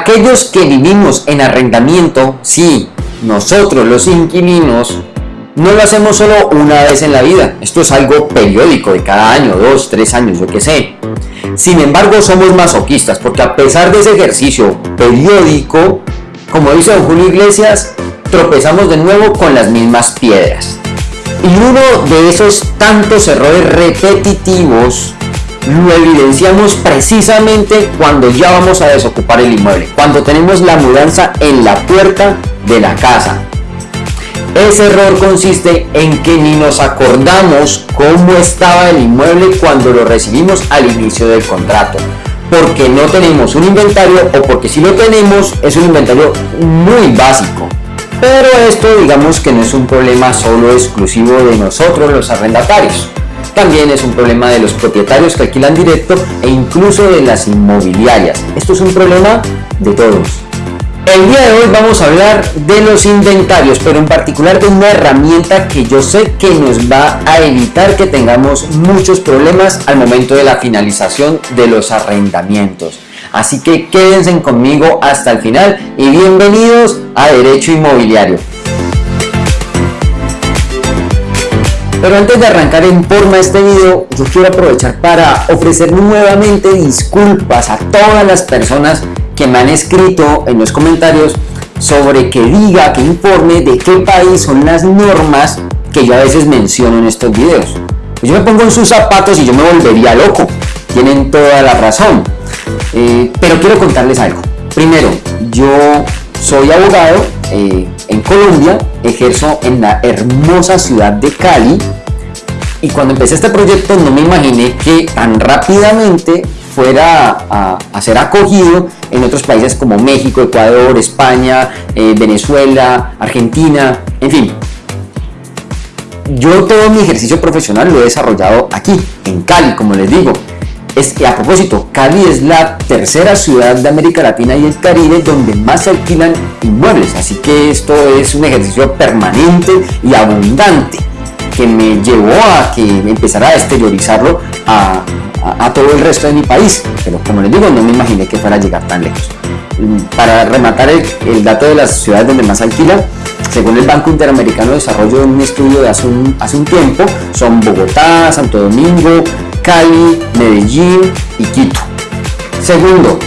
Aquellos que vivimos en arrendamiento, sí, nosotros los inquilinos, no lo hacemos solo una vez en la vida, esto es algo periódico de cada año, dos, tres años, yo qué sé. Sin embargo, somos masoquistas porque a pesar de ese ejercicio periódico, como dice don Julio Iglesias, tropezamos de nuevo con las mismas piedras. Y uno de esos tantos errores repetitivos lo evidenciamos precisamente cuando ya vamos a desocupar el inmueble, cuando tenemos la mudanza en la puerta de la casa. Ese error consiste en que ni nos acordamos cómo estaba el inmueble cuando lo recibimos al inicio del contrato, porque no tenemos un inventario o porque si lo tenemos es un inventario muy básico. Pero esto digamos que no es un problema solo exclusivo de nosotros los arrendatarios. También es un problema de los propietarios que alquilan directo e incluso de las inmobiliarias. Esto es un problema de todos. El día de hoy vamos a hablar de los inventarios, pero en particular de una herramienta que yo sé que nos va a evitar que tengamos muchos problemas al momento de la finalización de los arrendamientos. Así que quédense conmigo hasta el final y bienvenidos a Derecho Inmobiliario. Pero antes de arrancar en forma este video, yo quiero aprovechar para ofrecer nuevamente disculpas a todas las personas que me han escrito en los comentarios sobre que diga, que informe de qué país son las normas que yo a veces menciono en estos videos. Pues yo me pongo en sus zapatos y yo me volvería loco. Tienen toda la razón. Eh, pero quiero contarles algo. Primero, yo soy abogado eh, en Colombia, ejerzo en la hermosa ciudad de Cali y cuando empecé este proyecto no me imaginé que tan rápidamente fuera a, ser acogido en otros países como México, Ecuador, España, eh, Venezuela, Argentina, en fin. Yo todo mi ejercicio profesional lo he desarrollado aquí, en Cali, como les digo, es a propósito, Cali es la tercera ciudad de América Latina y el Caribe donde más se alquilan inmuebles, así que esto es un ejercicio permanente y abundante que me llevó a que empezara a exteriorizarlo a, todo el resto de mi país, pero como les digo, no me imaginé que fuera a llegar tan lejos. Para rematar el, dato de las ciudades donde más alquilan, según el Banco Interamericano de Desarrollo, en un estudio de hace un tiempo, son Bogotá, Santo Domingo, Cali, Medellín y Quito. Segundo,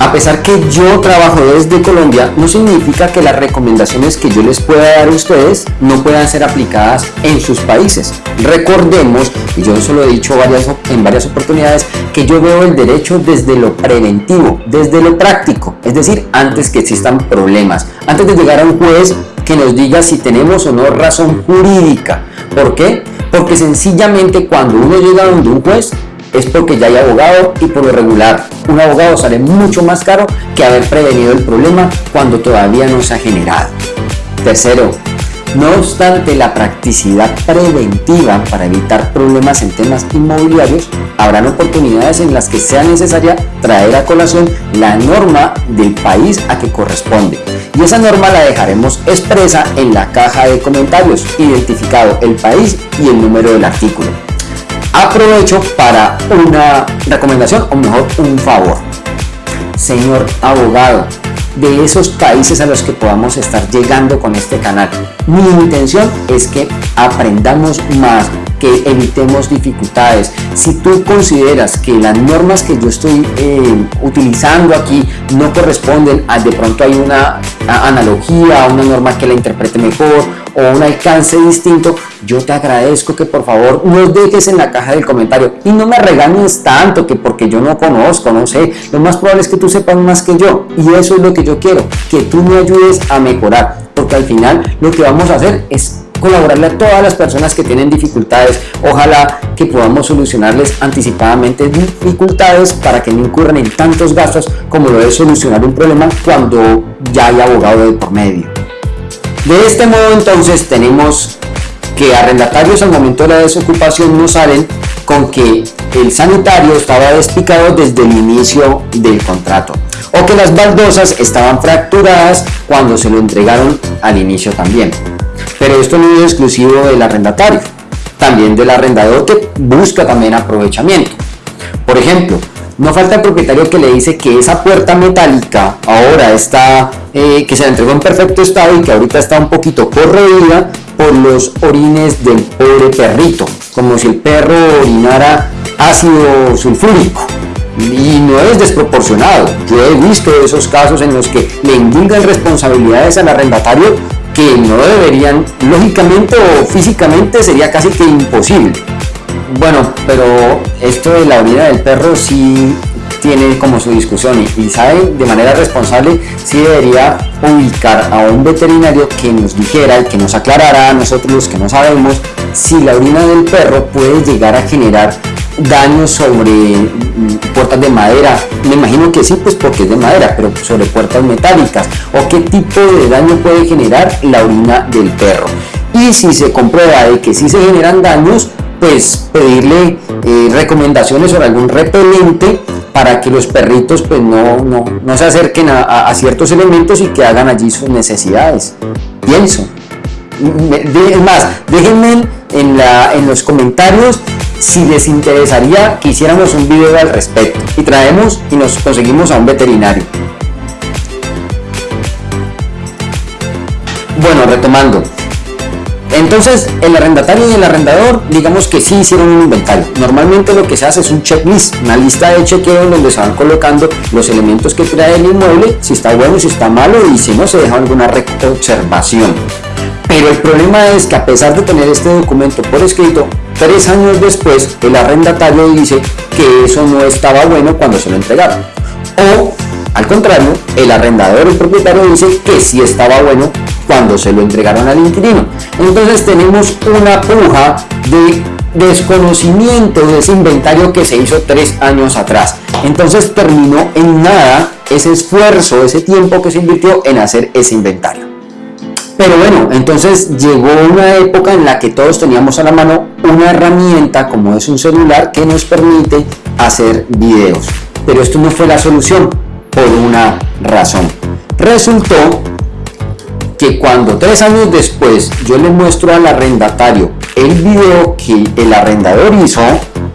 a pesar que yo trabajo desde Colombia, no significa que las recomendaciones que yo les pueda dar a ustedes no puedan ser aplicadas en sus países. Recordemos, y yo eso lo he dicho varias, en varias oportunidades, que yo veo el derecho desde lo preventivo, desde lo práctico, es decir, antes que existan problemas, antes de llegar a un juez que nos diga si tenemos o no razón jurídica. ¿Por qué? Porque sencillamente cuando uno llega donde un juez es porque ya hay abogado y por lo regular un abogado sale mucho más caro que haber prevenido el problema cuando todavía no se ha generado. Tercero, no obstante la practicidad preventiva para evitar problemas en temas inmobiliarios, habrán oportunidades en las que sea necesaria traer a colación la norma del país a que corresponde. Y esa norma la dejaremos expresa en la caja de comentarios, identificado el país y el número del artículo. Aprovecho para una recomendación o mejor un favor. Señor abogado, de esos países a los que podamos estar llegando con este canal. Mi intención es que aprendamos más, que evitemos dificultades. Si tú consideras que las normas que yo estoy eh, utilizando aquí no corresponden, a, de pronto hay una analogía, una norma que la interprete mejor o un alcance distinto, yo te agradezco que por favor nos dejes en la caja del comentario y no me regañes tanto que porque yo no conozco, no sé, lo más probable es que tú sepas más que yo y eso es lo que yo quiero, que tú me ayudes a mejorar, porque al final lo que vamos a hacer es colaborarle a todas las personas que tienen dificultades. Ojalá que podamos solucionarles anticipadamente dificultades para que no incurran en tantos gastos como lo es solucionar un problema cuando ya hay abogado de por medio. De este modo entonces tenemos que arrendatarios al momento de la desocupación no salen con que el sanitario estaba despicado desde el inicio del contrato o que las baldosas estaban fracturadas cuando se lo entregaron al inicio también. Pero esto no es exclusivo del arrendatario, también del arrendador que busca también aprovechamiento. Por ejemplo, No falta el propietario que le dice que esa puerta metálica ahora está, eh, que se la entregó en perfecto estado y que ahorita está un poquito corroída por los orines del pobre perrito, como si el perro orinara ácido sulfúrico. Y no es desproporcionado. Yo he visto esos casos en los que le indulgan responsabilidades al arrendatario que no deberían, lógicamente o físicamente sería casi que imposible. Bueno, pero esto de la orina del perro sí tiene como su discusión y, sabe de manera responsable si debería ubicar a un veterinario que nos dijera y que nos aclarara a nosotros los que no sabemos si la orina del perro puede llegar a generar daños sobre mm, puertas de madera, me imagino que sí, pues porque es de madera, pero sobre puertas metálicas, o qué tipo de daño puede generar la orina del perro. Y si se comprueba de que sí se generan daños, pues pedirle eh, recomendaciones sobre algún repelente para que los perritos pues no, no, no se acerquen a, ciertos elementos y que hagan allí sus necesidades. Pienso. Es más, déjenme en, la, en los comentarios si les interesaría que hiciéramos un video al respecto y traemos y nos conseguimos a un veterinario. Bueno, retomando, entonces, el arrendatario y el arrendador, digamos que sí hicieron un inventario. Normalmente lo que se hace es un checklist, una lista de chequeo donde se van colocando los elementos que trae el inmueble, si está bueno, si está malo y si no se deja alguna observación. Pero el problema es que a pesar de tener este documento por escrito, tres años después el arrendatario dice que eso no estaba bueno cuando se lo entregaron. O al contrario, el arrendador, el propietario dice que sí estaba bueno cuando se lo entregaron al inquilino. Entonces tenemos una puja de desconocimiento de ese inventario que se hizo tres años atrás. Entonces terminó en nada ese esfuerzo, ese tiempo que se invirtió en hacer ese inventario. Pero bueno, entonces llegó una época en la que todos teníamos a la mano una herramienta como es un celular que nos permite hacer videos. Pero esto no fue la solución por una razón. Resultó que cuando tres años después yo le muestro al arrendatario el video que el arrendador hizo,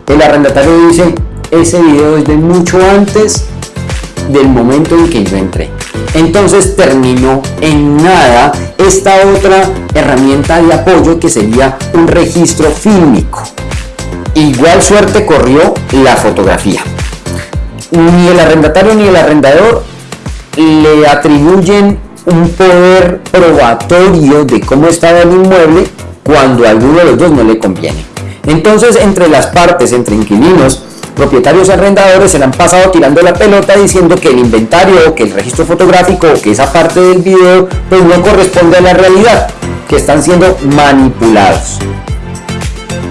el arrendatario dice, ese video es de mucho antes del momento en que yo entré. Entonces terminó en nada esta otra herramienta de apoyo que sería un registro fílmico. Igual suerte corrió la fotografía ni el arrendatario ni el arrendador le atribuyen un poder probatorio de cómo estaba el inmueble cuando a alguno de los dos no le conviene. Entonces, entre las partes, entre inquilinos, propietarios y arrendadores se le han pasado tirando la pelota diciendo que el inventario, que el registro fotográfico, que esa parte del video, pues no corresponde a la realidad, que están siendo manipulados.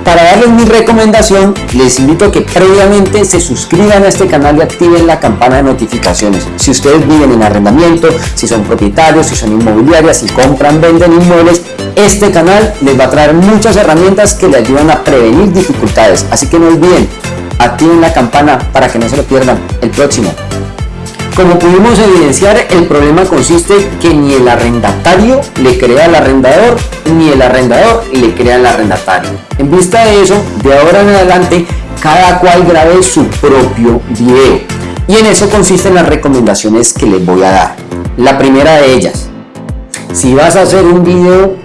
Para darles mi recomendación, les invito a que previamente se suscriban a este canal y activen la campana de notificaciones. Si ustedes viven en arrendamiento, si son propietarios, si son inmobiliarias, si compran, venden inmuebles, este canal les va a traer muchas herramientas que les ayudan a prevenir dificultades. Así que no olviden, activen la campana para que no se lo pierdan el próximo. Como pudimos evidenciar, el problema consiste que ni el arrendatario le crea al arrendador, ni el arrendador le crea al arrendatario. En vista de eso, de ahora en adelante, cada cual grabe su propio video. Y en eso consisten las recomendaciones que les voy a dar. La primera de ellas, si vas a hacer un video,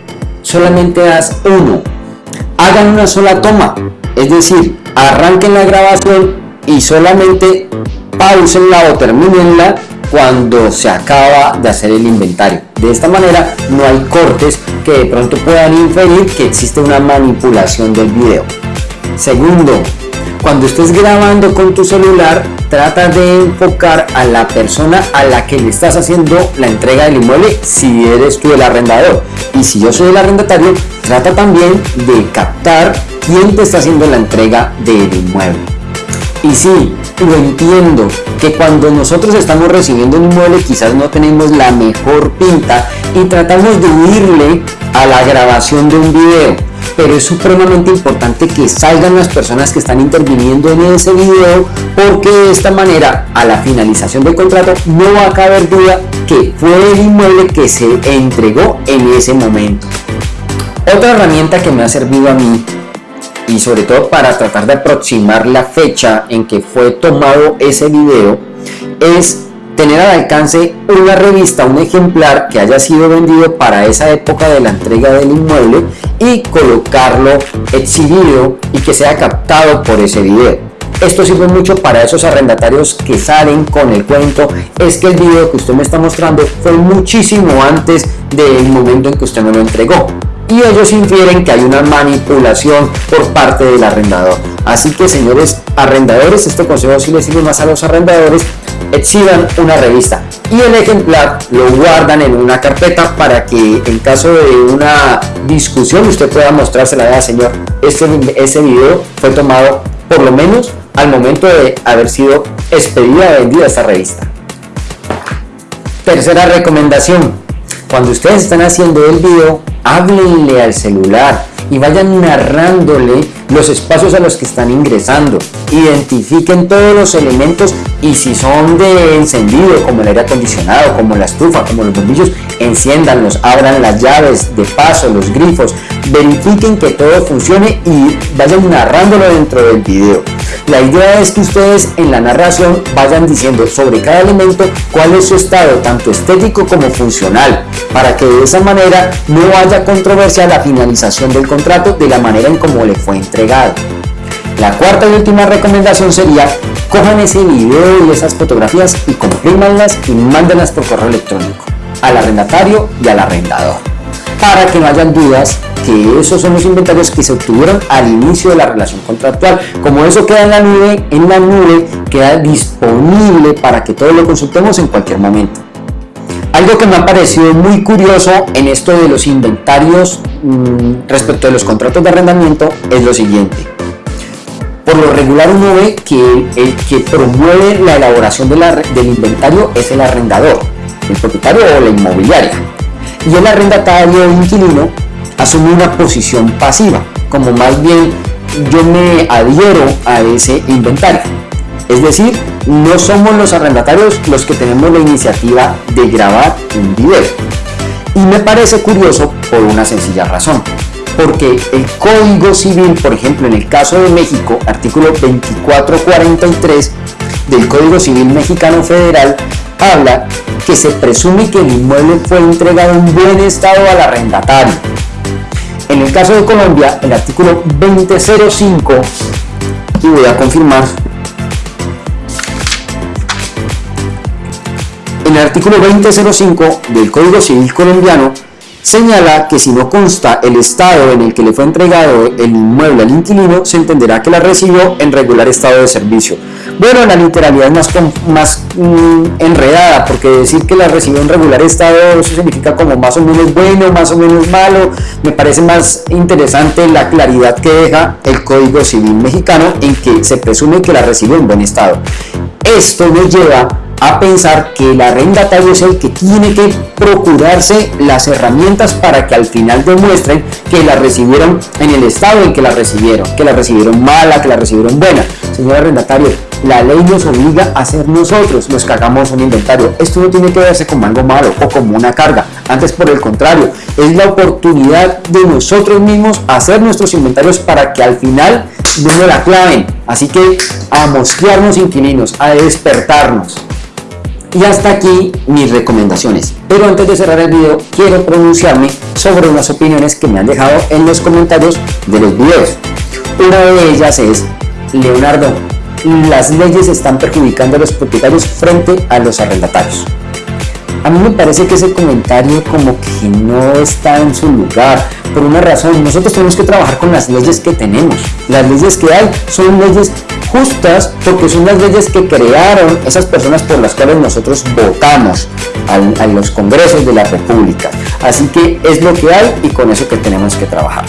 solamente haz uno. Hagan una sola toma, es decir, arranquen la grabación y solamente pausenla o terminenla cuando se acaba de hacer el inventario. De esta manera no hay cortes que de pronto puedan inferir que existe una manipulación del video. Segundo, cuando estés grabando con tu celular, trata de enfocar a la persona a la que le estás haciendo la entrega del inmueble si eres tú el arrendador. Y si yo soy el arrendatario, trata también de captar quién te está haciendo la entrega del inmueble. Y sí, lo entiendo, que cuando nosotros estamos recibiendo un inmueble quizás no tenemos la mejor pinta y tratamos de huirle a la grabación de un video. Pero es supremamente importante que salgan las personas que están interviniendo en ese video porque de esta manera a la finalización del contrato no va a caber duda que fue el inmueble que se entregó en ese momento. Otra herramienta que me ha servido a mí y sobre todo para tratar de aproximar la fecha en que fue tomado ese video es tener al alcance una revista, un ejemplar que haya sido vendido para esa época de la entrega del inmueble y colocarlo exhibido y que sea captado por ese video. Esto sirve mucho para esos arrendatarios que salen con el cuento, es que el video que usted me está mostrando fue muchísimo antes del momento en que usted me lo entregó y ellos infieren que hay una manipulación por parte del arrendador. Así que señores arrendadores, este consejo sí les sirve más a los arrendadores, exhiban una revista y el ejemplar lo guardan en una carpeta para que en caso de una discusión usted pueda mostrársela a señor, este, ese video fue tomado por lo menos al momento de haber sido expedida vendida esta revista. Tercera recomendación, cuando ustedes están haciendo el video, háblenle al celular y vayan narrándole los espacios a los que están ingresando. Identifiquen todos los elementos y si son de encendido, como el aire acondicionado, como la estufa, como los bombillos, enciéndanlos, abran las llaves de paso, los grifos, verifiquen que todo funcione y vayan narrándolo dentro del video. La idea es que ustedes en la narración vayan diciendo sobre cada elemento cuál es su estado, tanto estético como funcional, para que de esa manera no haya controversia la finalización del contrato de la manera en como le fue entregado. La cuarta y última recomendación sería cojan ese video y esas fotografías y comprímanlas y mándenlas por correo electrónico al arrendatario y al arrendador para que no hayan dudas que esos son los inventarios que se obtuvieron al inicio de la relación contractual. Como eso queda en la nube, en la nube queda disponible para que todos lo consultemos en cualquier momento. Algo que me ha parecido muy curioso en esto de los inventarios mm, respecto de los contratos de arrendamiento es lo siguiente. Por lo regular uno ve que el que promueve la elaboración del inventario es el arrendador, el propietario o la inmobiliaria. Y el arrendatario o inquilino asume una posición pasiva, como más bien yo me adhiero a ese inventario. Es decir, no somos los arrendatarios los que tenemos la iniciativa de grabar un video. Y me parece curioso por una sencilla razón. Porque el Código Civil, por ejemplo, en el caso de México, artículo 2443 del Código Civil Mexicano Federal, habla que se presume que el inmueble fue entregado en buen estado al arrendatario. En el caso de Colombia, el artículo 2005, y voy a confirmar, en el artículo 2005 del Código Civil colombiano señala que si no consta el estado en el que le fue entregado el inmueble al inquilino, se entenderá que la recibió en regular estado de servicio. Bueno, la literalidad es más, más mm, enredada, porque decir que la recibió en regular estado, eso significa como más o menos bueno, más o menos malo. Me parece más interesante la claridad que deja el Código Civil mexicano en que se presume que la recibió en buen estado. Esto nos lleva a pensar que el arrendatario es el que tiene que procurarse las herramientas para que al final demuestren que la recibieron en el estado en que la recibieron, que la recibieron mala, que la recibieron buena. Señor arrendatario, la ley nos obliga a ser nosotros los que hagamos un inventario. Esto no tiene que verse como algo malo o como una carga. Antes, por el contrario, es la oportunidad de nosotros mismos hacer nuestros inventarios para que al final no la claven. Así que a mosquearnos inquilinos, a despertarnos. Y hasta aquí mis recomendaciones. Pero antes de cerrar el video, quiero pronunciarme sobre unas opiniones que me han dejado en los comentarios de los videos. Una de ellas es, Leonardo, las leyes están perjudicando a los propietarios frente a los arrendatarios. A mí me parece que ese comentario como que no está en su lugar, por una razón, nosotros tenemos que trabajar con las leyes que tenemos. Las leyes que hay son leyes justas porque son las leyes que crearon esas personas por las cuales nosotros votamos a, los congresos de la república. Así que es lo que hay y con eso que tenemos que trabajar.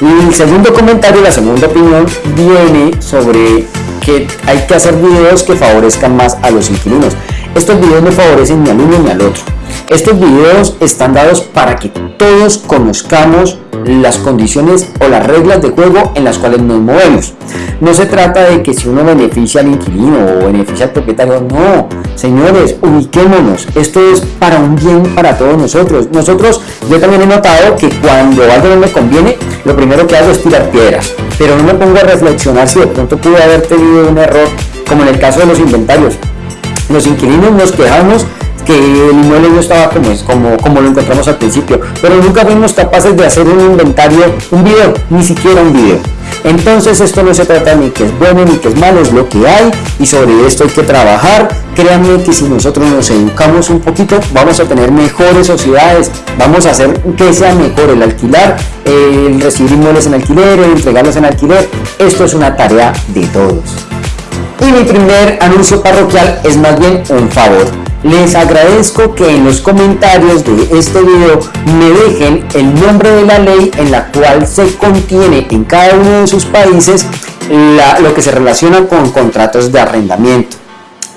El segundo comentario, la segunda opinión, viene sobre que hay que hacer videos que favorezcan más a los inquilinos. Estos videos no favorecen ni al uno ni al otro. Estos videos están dados para que todos conozcamos las condiciones o las reglas de juego en las cuales nos movemos. No se trata de que si uno beneficia al inquilino o beneficia al propietario, no. Señores, ubiquémonos. Esto es para un bien para todos nosotros. Nosotros, yo también he notado que cuando algo no me conviene, lo primero que hago es tirar piedras. Pero no me pongo a reflexionar si de pronto pude haber tenido un error, como en el caso de los inventarios. Los inquilinos nos quejamos que el inmueble no estaba como, como, como lo encontramos al principio, pero nunca fuimos capaces de hacer un inventario, un video, ni siquiera un video. Entonces esto no se trata ni que es bueno ni que es malo, es lo que hay y sobre esto hay que trabajar. Créanme que si nosotros nos educamos un poquito vamos a tener mejores sociedades, vamos a hacer que sea mejor el alquilar, el recibir inmuebles en alquiler, el entregarlos en alquiler. Esto es una tarea de todos. Y mi primer anuncio parroquial es más bien un favor. Les agradezco que en los comentarios de este video me dejen el nombre de la ley en la cual se contiene en cada uno de sus países lo que se relaciona con contratos de arrendamiento.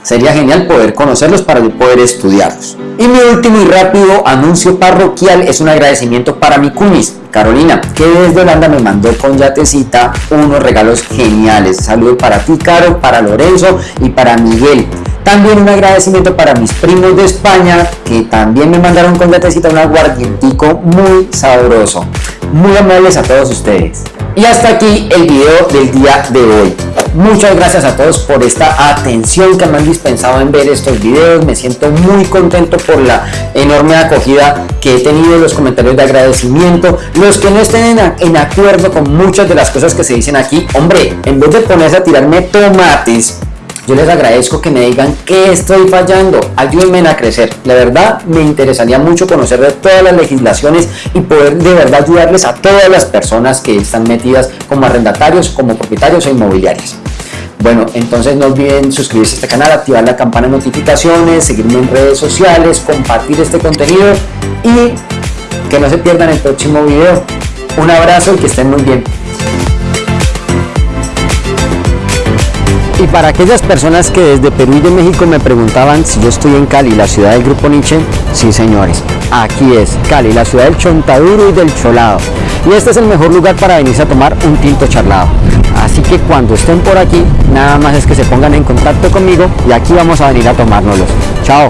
Sería genial poder conocerlos para poder estudiarlos. Y mi último y rápido anuncio parroquial es un agradecimiento para mi cunis, Carolina, que desde Holanda me mandó con yatecita unos regalos geniales. Saludos para ti, Caro, para Lorenzo y para Miguel. También un agradecimiento para mis primos de España que también me mandaron con gatecita un aguardientico muy sabroso. Muy amables a todos ustedes. Y hasta aquí el video del día de hoy. Muchas gracias a todos por esta atención que me han dispensado en ver estos videos. Me siento muy contento por la enorme acogida que he tenido, los comentarios de agradecimiento. Los que no estén en, acuerdo con muchas de las cosas que se dicen aquí, hombre, en vez de ponerse a tirarme tomates, yo les agradezco que me digan qué estoy fallando, ayúdenme a crecer. La verdad me interesaría mucho conocer de todas las legislaciones y poder de verdad ayudarles a todas las personas que están metidas como arrendatarios, como propietarios e inmobiliarios. Bueno, entonces no olviden suscribirse a este canal, activar la campana de notificaciones, seguirme en redes sociales, compartir este contenido y que no se pierdan el próximo video. Un abrazo y que estén muy bien. Y para aquellas personas que desde Perú y de México me preguntaban si yo estoy en Cali, la ciudad del Grupo Nietzsche, sí señores, aquí es Cali, la ciudad del chontaduro y del cholado. Y este es el mejor lugar para venirse a tomar un tinto charlado. Así que cuando estén por aquí, nada más es que se pongan en contacto conmigo y aquí vamos a venir a tomárnoslos. Chao.